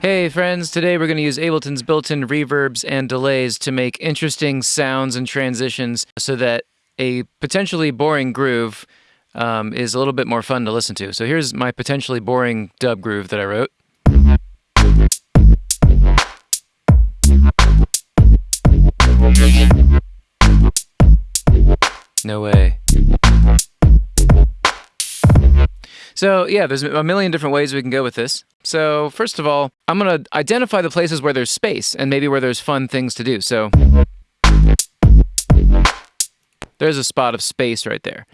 Hey friends, today we're going to use Ableton's built-in reverbs and delays to make interesting sounds and transitions so that a potentially boring groove um, is a little bit more fun to listen to. So here's my potentially boring dub groove that I wrote. No way. So yeah, there's a million different ways we can go with this. So first of all, I'm going to identify the places where there's space and maybe where there's fun things to do. So there's a spot of space right there.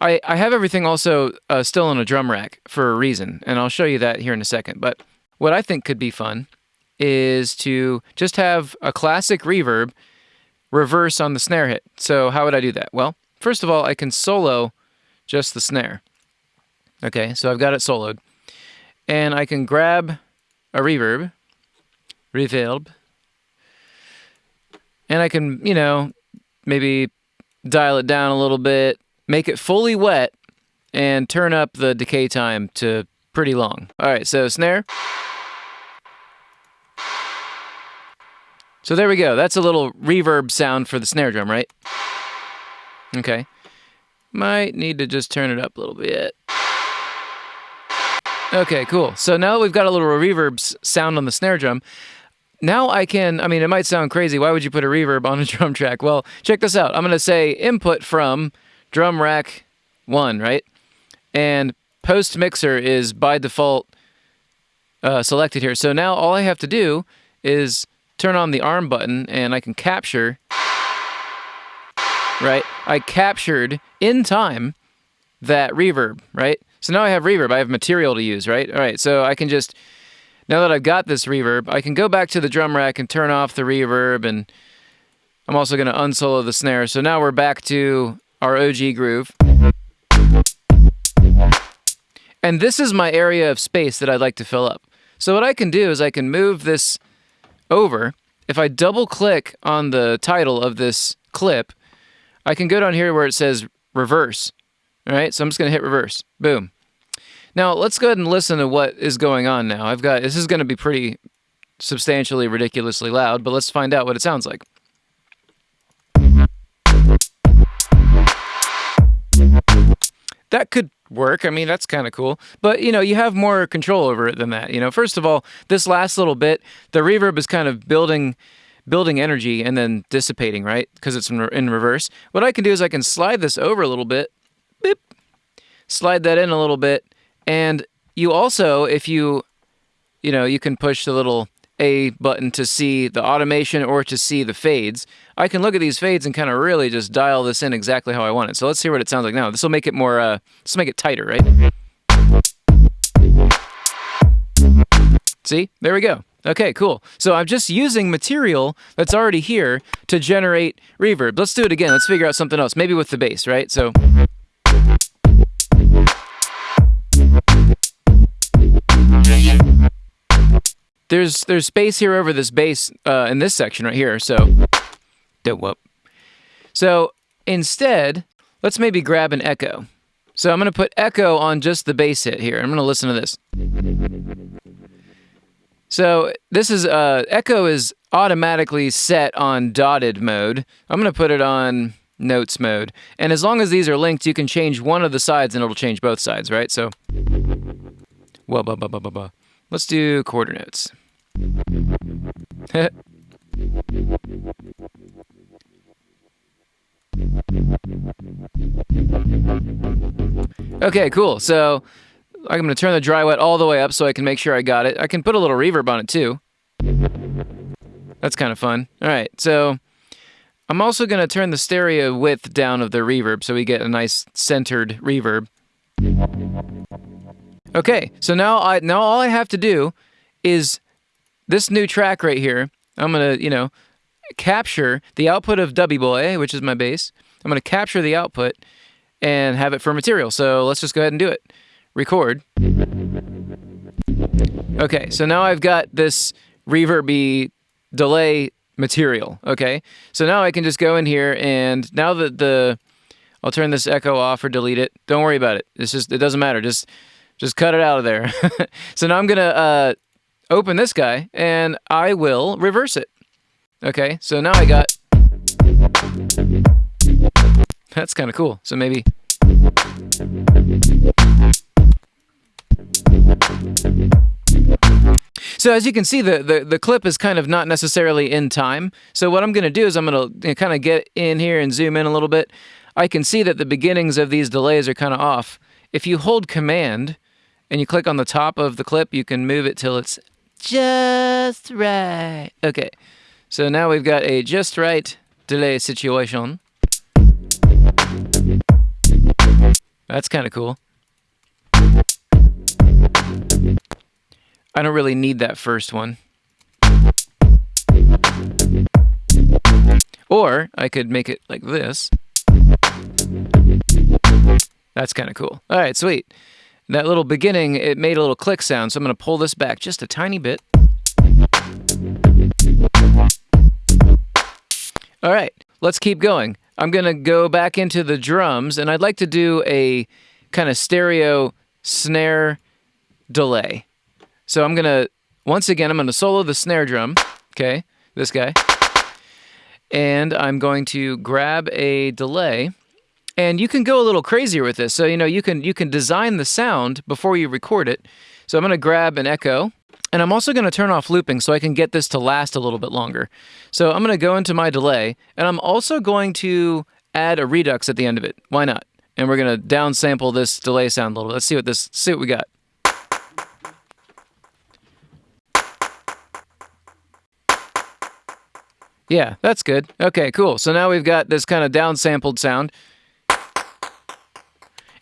I, I have everything also uh, still on a drum rack for a reason, and I'll show you that here in a second. But what I think could be fun is to just have a classic reverb reverse on the snare hit. So how would I do that? Well, first of all, I can solo just the snare. Okay, so I've got it soloed. And I can grab a reverb, reverb, and I can, you know, maybe dial it down a little bit, make it fully wet, and turn up the decay time to pretty long. All right, so snare. So there we go. That's a little reverb sound for the snare drum, right? Okay. Might need to just turn it up a little bit. Okay, cool. So now we've got a little reverb sound on the snare drum. Now I can, I mean, it might sound crazy. Why would you put a reverb on a drum track? Well, check this out. I'm going to say input from drum rack one, right? And post mixer is by default uh, selected here. So now all I have to do is turn on the arm button and I can capture, right? I captured in time that reverb, right? So now I have reverb. I have material to use, right? All right, so I can just, now that I've got this reverb, I can go back to the drum rack and turn off the reverb, and I'm also going to unsolo the snare. So now we're back to our OG groove. And this is my area of space that I'd like to fill up. So what I can do is I can move this over. If I double click on the title of this clip, I can go down here where it says reverse. All right, so I'm just going to hit reverse. Boom. Now, let's go ahead and listen to what is going on now. I've got, this is going to be pretty substantially ridiculously loud, but let's find out what it sounds like. That could work. I mean, that's kind of cool. But, you know, you have more control over it than that. You know, first of all, this last little bit, the reverb is kind of building building energy and then dissipating, right? Because it's in, in reverse. What I can do is I can slide this over a little bit slide that in a little bit. And you also, if you, you know, you can push the little A button to see the automation or to see the fades. I can look at these fades and kind of really just dial this in exactly how I want it. So let's hear what it sounds like now. This will make it more, uh, let's make it tighter, right? See, there we go. Okay, cool. So I'm just using material that's already here to generate reverb. Let's do it again. Let's figure out something else, maybe with the bass, right? So. There's there's space here over this bass uh, in this section right here. So, whoop. So instead, let's maybe grab an echo. So I'm going to put echo on just the bass hit here. I'm going to listen to this. So this is uh, echo is automatically set on dotted mode. I'm going to put it on notes mode. And as long as these are linked, you can change one of the sides and it'll change both sides, right? So, well, blah, blah, blah, blah, blah. Let's do quarter notes. okay, cool. So I'm going to turn the dry wet all the way up so I can make sure I got it. I can put a little reverb on it too. That's kind of fun. All right, so I'm also going to turn the stereo width down of the reverb so we get a nice centered reverb. Okay, so now I now all I have to do is this new track right here. I'm going to, you know, capture the output of Dubby Boy, which is my bass. I'm going to capture the output and have it for material. So let's just go ahead and do it. Record. Okay, so now I've got this reverby delay material, okay? So now I can just go in here and now that the, I'll turn this echo off or delete it. Don't worry about it. It's just, it doesn't matter. Just, just cut it out of there. so now I'm gonna uh, open this guy and I will reverse it. Okay, so now I got. That's kind of cool. So maybe. So as you can see, the, the, the clip is kind of not necessarily in time. So what I'm going to do is I'm going to kind of get in here and zoom in a little bit. I can see that the beginnings of these delays are kind of off. If you hold Command and you click on the top of the clip, you can move it till it's just right. Okay, so now we've got a just right delay situation. That's kind of cool. I don't really need that first one. Or I could make it like this. That's kind of cool. All right, sweet. That little beginning, it made a little click sound, so I'm going to pull this back just a tiny bit. All right, let's keep going. I'm going to go back into the drums, and I'd like to do a kind of stereo snare delay. So I'm going to, once again, I'm going to solo the snare drum. Okay, this guy. And I'm going to grab a delay. And you can go a little crazier with this. So, you know, you can you can design the sound before you record it. So I'm going to grab an echo. And I'm also going to turn off looping so I can get this to last a little bit longer. So I'm going to go into my delay. And I'm also going to add a redux at the end of it. Why not? And we're going to downsample this delay sound a little. Let's see what this see what we got. Yeah, that's good. Okay, cool. So now we've got this kind of downsampled sound.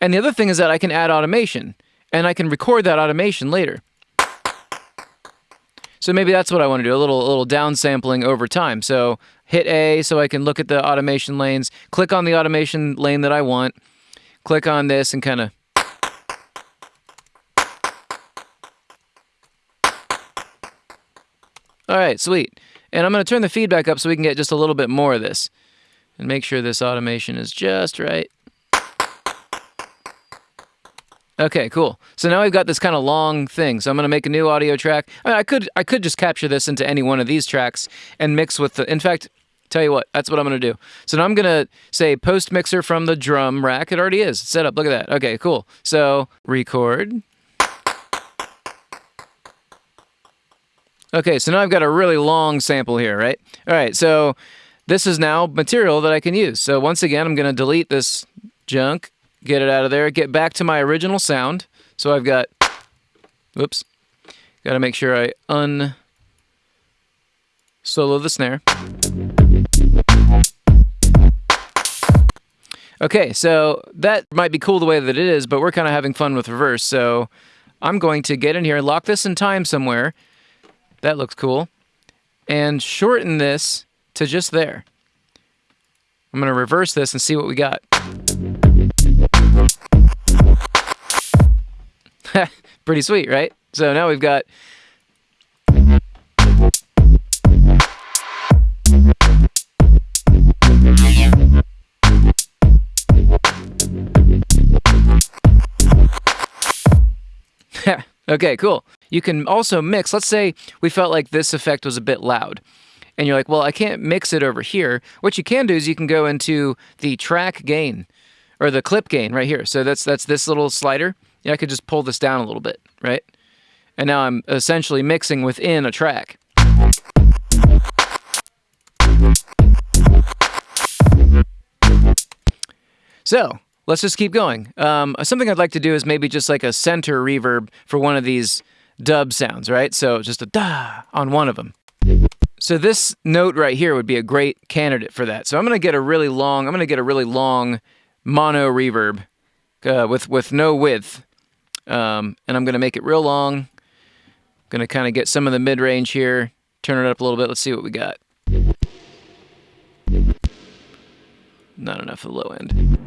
And the other thing is that I can add automation, and I can record that automation later. So maybe that's what I want to do, a little, a little downsampling over time. So hit A so I can look at the automation lanes, click on the automation lane that I want, click on this and kind of All right, sweet. And I'm going to turn the feedback up so we can get just a little bit more of this. And make sure this automation is just right. Okay, cool. So now I've got this kind of long thing. So I'm going to make a new audio track. I, mean, I could I could just capture this into any one of these tracks and mix with the. In fact, tell you what, that's what I'm going to do. So now I'm going to say post mixer from the drum rack. It already is set up. Look at that. Okay, cool. So record. Okay, so now I've got a really long sample here, right? All right, so this is now material that I can use. So once again, I'm going to delete this junk, get it out of there, get back to my original sound. So I've got, whoops, got to make sure I un solo the snare. Okay, so that might be cool the way that it is, but we're kind of having fun with reverse. So I'm going to get in here, lock this in time somewhere, that looks cool. And shorten this to just there. I'm going to reverse this and see what we got. Pretty sweet, right? So now we've got okay, cool. You can also mix. Let's say we felt like this effect was a bit loud. And you're like, well, I can't mix it over here. What you can do is you can go into the track gain or the clip gain right here. So that's that's this little slider. Yeah, I could just pull this down a little bit, right? And now I'm essentially mixing within a track. So let's just keep going. Um, something I'd like to do is maybe just like a center reverb for one of these dub sounds, right? So just a da on one of them. So this note right here would be a great candidate for that. So I'm going to get a really long, I'm going to get a really long mono reverb uh, with, with no width. Um, and I'm going to make it real long. Going to kind of get some of the mid-range here, turn it up a little bit. Let's see what we got. Not enough of the low end.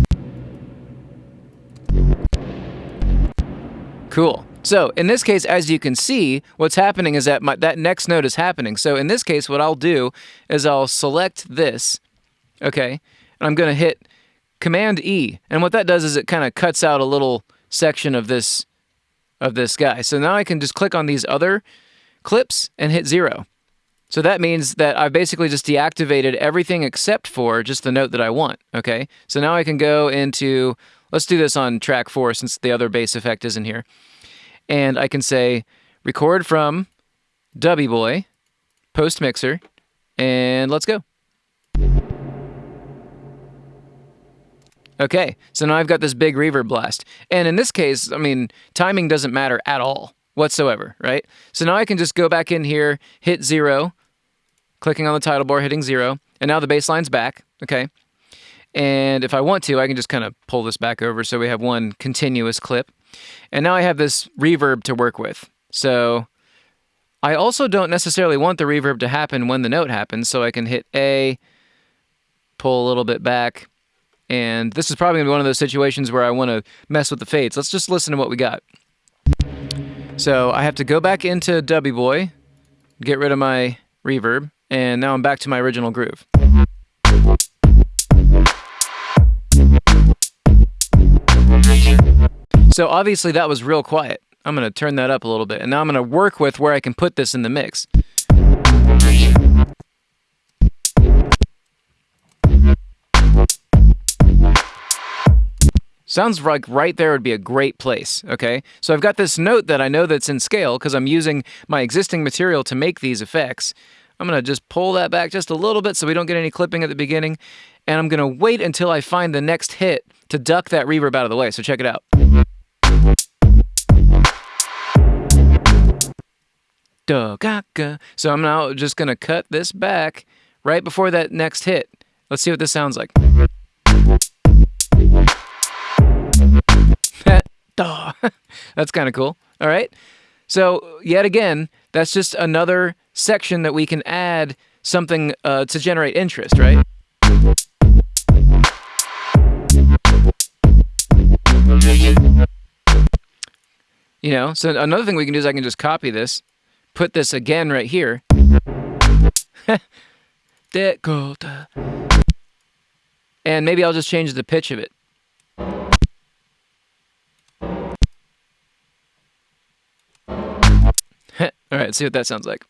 Cool. So in this case, as you can see, what's happening is that my, that next note is happening. So in this case, what I'll do is I'll select this, okay, and I'm going to hit Command E. And what that does is it kind of cuts out a little section of this of this guy. So now I can just click on these other clips and hit zero. So that means that I've basically just deactivated everything except for just the note that I want, okay? So now I can go into, let's do this on track four since the other bass effect isn't here. And I can say record from Dubby Boy, post mixer, and let's go. Okay, so now I've got this big reverb blast. And in this case, I mean, timing doesn't matter at all whatsoever, right? So now I can just go back in here, hit zero, clicking on the title bar, hitting zero, and now the bass line's back, okay? And if I want to, I can just kind of pull this back over so we have one continuous clip. And now I have this reverb to work with. So I also don't necessarily want the reverb to happen when the note happens, so I can hit A, pull a little bit back, and this is probably going to be one of those situations where I want to mess with the fades. Let's just listen to what we got. So I have to go back into Dubby Boy, get rid of my reverb, and now I'm back to my original groove. So obviously that was real quiet. I'm going to turn that up a little bit, and now I'm going to work with where I can put this in the mix. Sounds like right there would be a great place, okay? So I've got this note that I know that's in scale because I'm using my existing material to make these effects. I'm to just pull that back just a little bit so we don't get any clipping at the beginning. And I'm to wait until I find the next hit to duck that reverb out of the way. So check it out. So I'm now just to cut this back right before that next hit. Let's see what this sounds like. that's kind of cool. All right. So, yet again, that's just another section that we can add something uh, to generate interest, right? You know, so another thing we can do is I can just copy this, put this again right here. and maybe I'll just change the pitch of it. All right, see what that sounds like.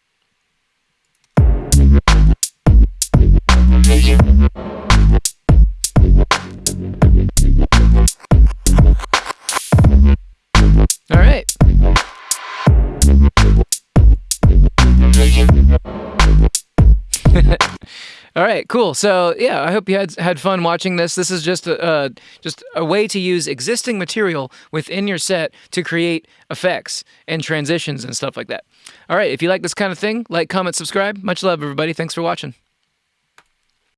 All right, cool. So yeah, I hope you had had fun watching this. This is just a uh, just a way to use existing material within your set to create effects and transitions and stuff like that. All right, if you like this kind of thing, like, comment, subscribe. Much love, everybody. Thanks for watching.